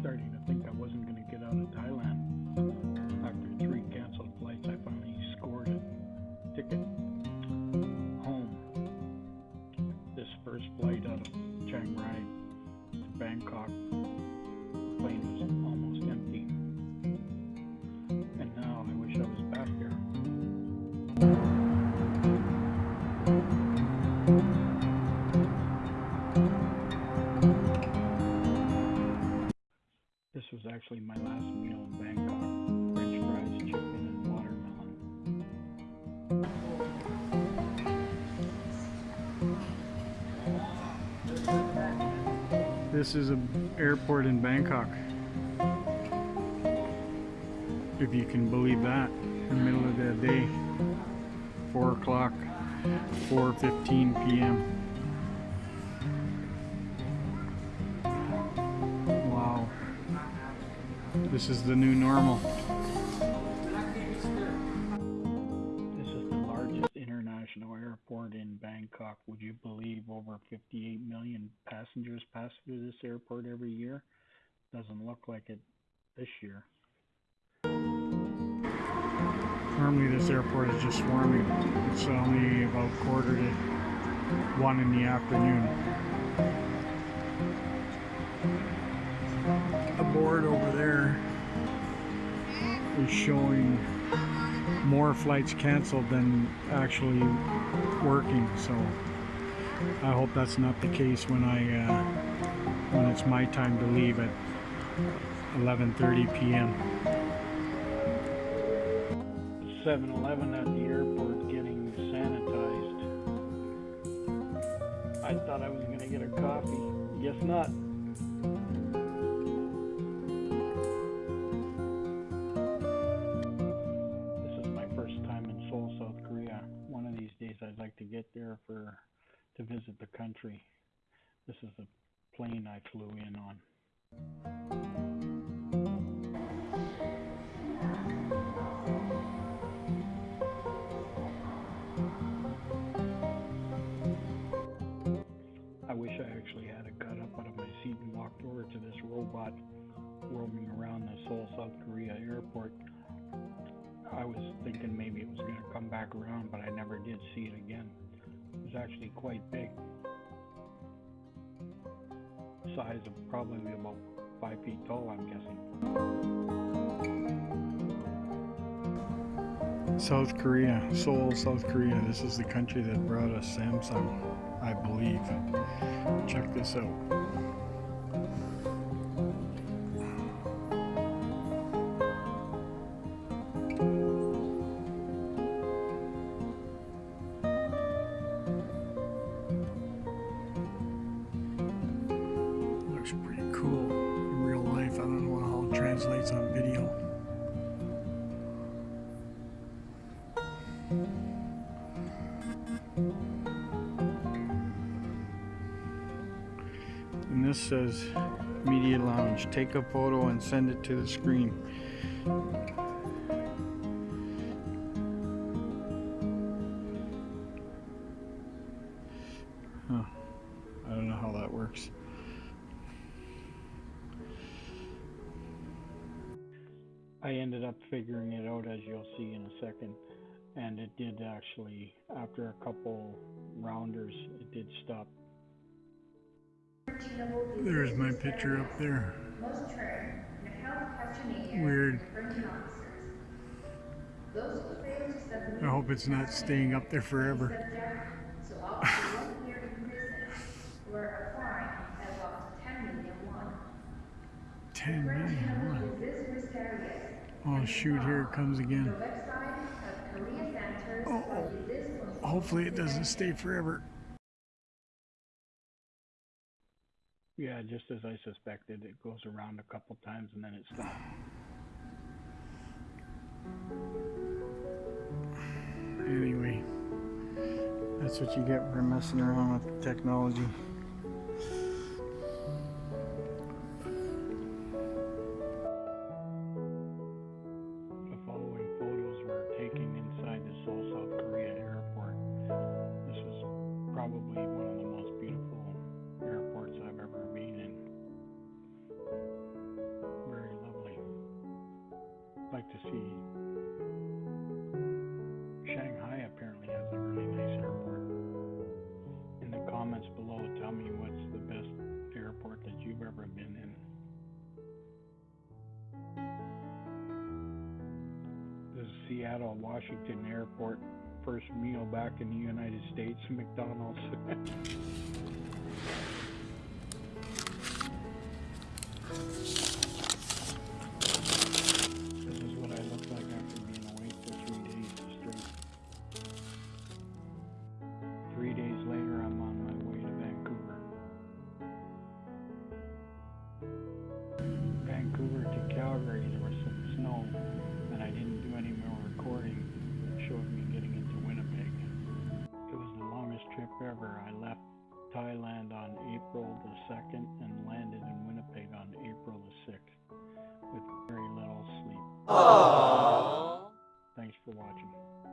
starting to think I wasn't going to get out of Thailand. After three canceled flights, I finally scored a ticket home. This first flight out of Chiang Rai to Bangkok, the plane was actually my last meal in Bangkok. French fries, chicken, and watermelon. This is an airport in Bangkok. If you can believe that, in the middle of the day, 4 o'clock, 4.15 p.m. This is the new normal. This is the largest international airport in Bangkok. Would you believe over 58 million passengers pass through this airport every year? Doesn't look like it this year. Normally this airport is just swarming. It's only about quarter to one in the afternoon. The board over is showing more flights canceled than actually working. So I hope that's not the case when I uh, when it's my time to leave at 11:30 p.m. 7-Eleven at the airport getting sanitized. I thought I was gonna get a coffee. Guess not. There for to visit the country. This is the plane I flew in on. I wish I actually had a got up out of my seat and walked over to this robot roaming around the Seoul, South Korea airport. I was thinking maybe it was going to come back around, but I never did see it again. Was actually quite big. Size of probably about five feet tall, I'm guessing. South Korea, Seoul, South Korea. This is the country that brought us Samsung, I believe. Check this out. Translates on video. And this says Media Lounge. Take a photo and send it to the screen. I ended up figuring it out as you'll see in a second. And it did actually, after a couple rounders, it did stop. There's my picture up there. most trained and health questionnaire Weird. Brenton officers. Those who fail to submit I hope it's not staying up there forever. subject to up to one year in prison or a fine of up to 10 million won. 10 French million. channel What? is this mysterious. Oh shoot, here it comes again. website of Korea Centers Oh, oh. Hopefully it doesn't stay forever. Yeah, just as I suspected, it goes around a couple times and then it stops. Anyway, that's what you get for messing around with technology. Shanghai apparently has a really nice airport. In the comments below, tell me what's the best airport that you've ever been in. The Seattle Washington Airport first meal back in the United States, McDonald's. Thailand on April the 2nd and landed in Winnipeg on April the 6th with very little sleep. Thanks for watching.